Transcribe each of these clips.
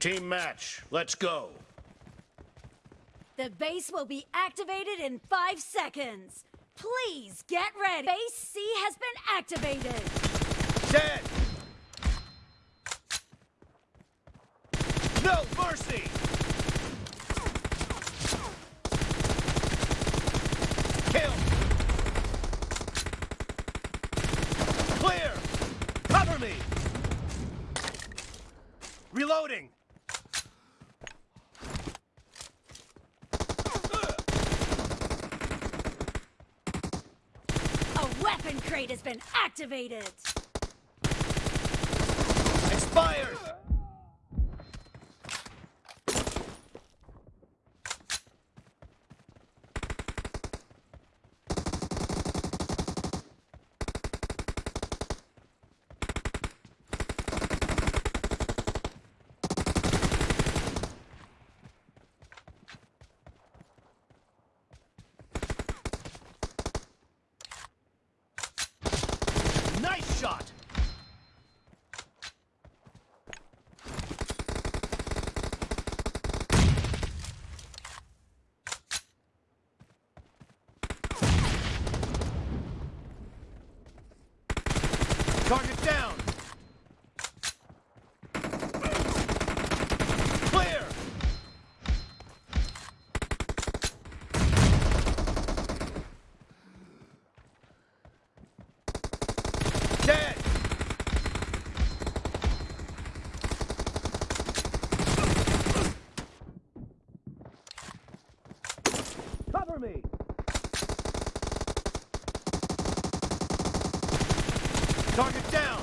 Team match, let's go. The base will be activated in five seconds. Please get ready. Base C has been activated. Dead! No mercy! Kill! Clear! Cover me! Reloading! A weapon crate has been activated. Expired! Nice shot! Target down! Clear! Dead! Cover me! Target down!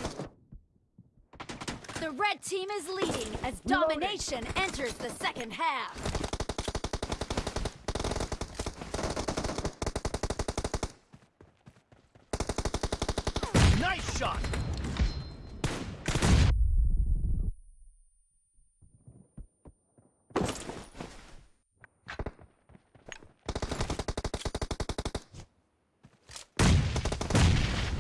The red team is leading as domination enters the second half. Nice shot!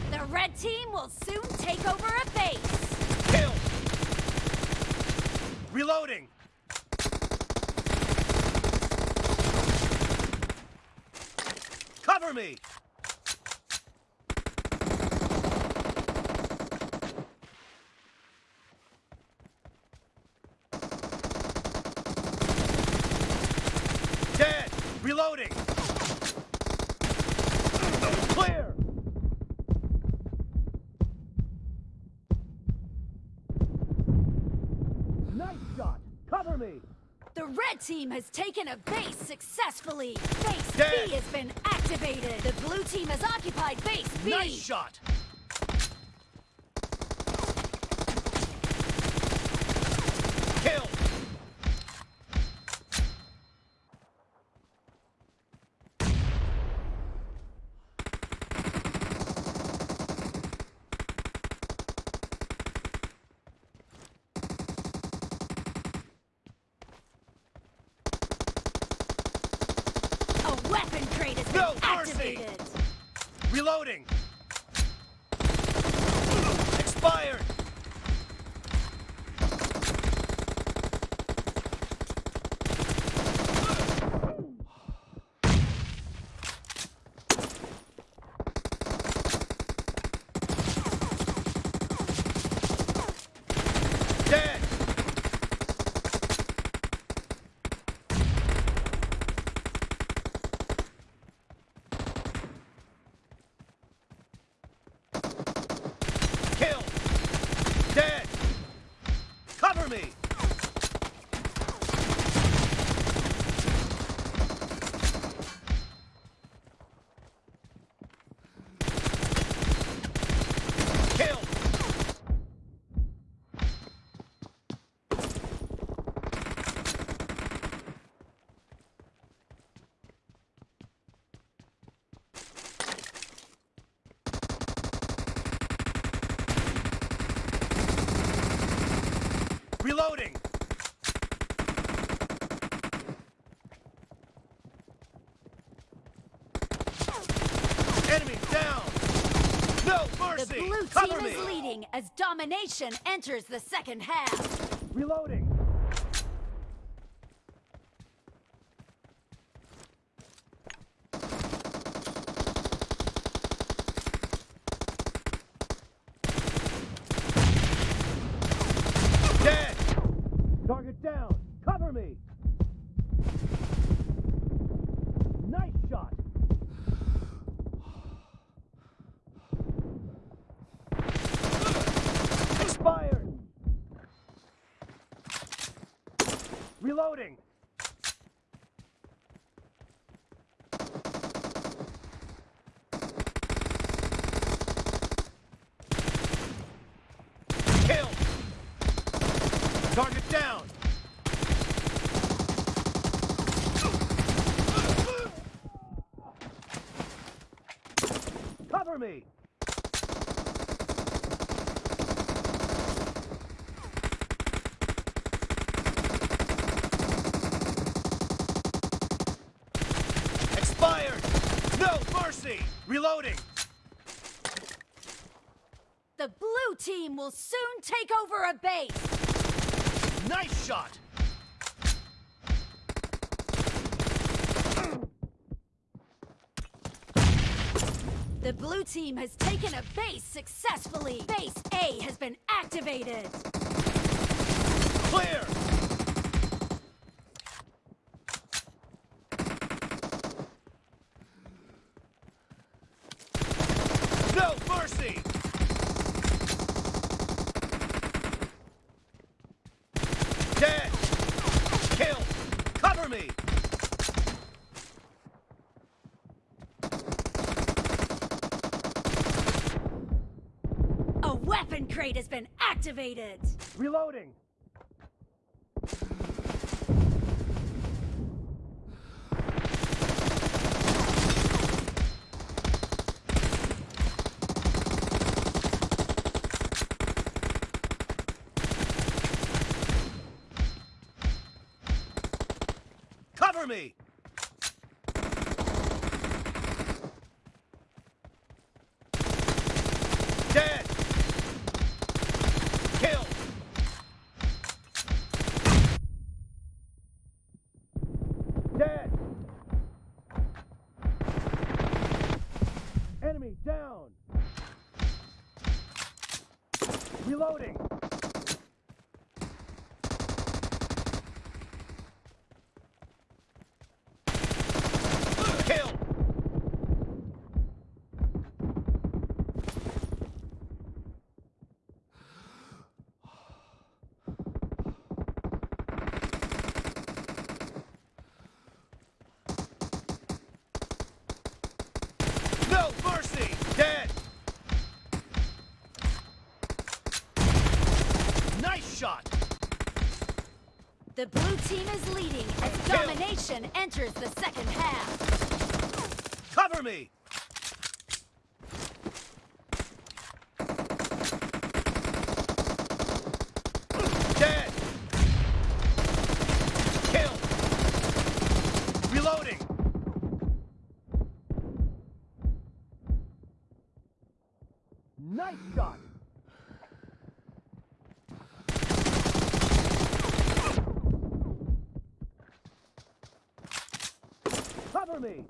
The red team will soon take over a base. Kill! Reloading! Cover me! Dead! Reloading! Clear! Nice shot! Cover me! The red team has taken a base successfully. Base Dead. B has been activated. The blue team has occupied base B. Nice shot! Kill! A weapon mercy. activated. Reloading! Expired! Dead! Kill! Dead! Cover me! Kill! Reloading! Enemy down! No The mercy! blue Cover team me! is leading as domination enters the second half. Reloading! Reloading. Kill. Target down. Cover me. No mercy! Reloading! The blue team will soon take over a base. Nice shot! The blue team has taken a base successfully. Base A has been activated. Clear! No mercy! Dead! Kill! Cover me! A weapon crate has been activated. Reloading! Cover me! Dead! Kill! Dead! Enemy down! Reloading! Kill! No mercy! Dead! Nice shot! The blue team is leading as domination enters the second half. Cover me! Dead! Kill! Reloading! Nice shot! Cover me!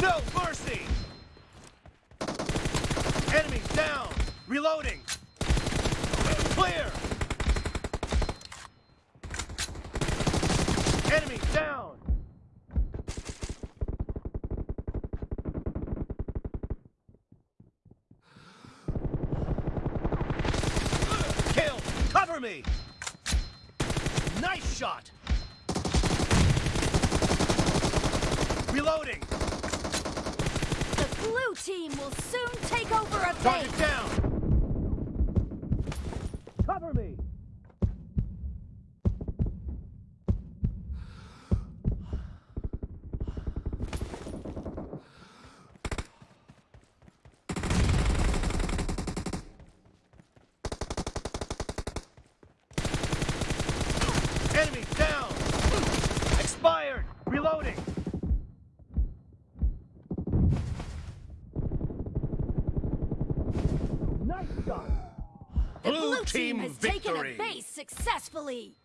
No mercy! Enemies down! Reloading! Clear! Enemies down! Kill! Me! Nice shot! Reloading! The blue team will soon take over a base! Target down! Cover me! Enemy down! Expired! Reloading! Nice shot! The Blue blue team team has victory. taken a base successfully.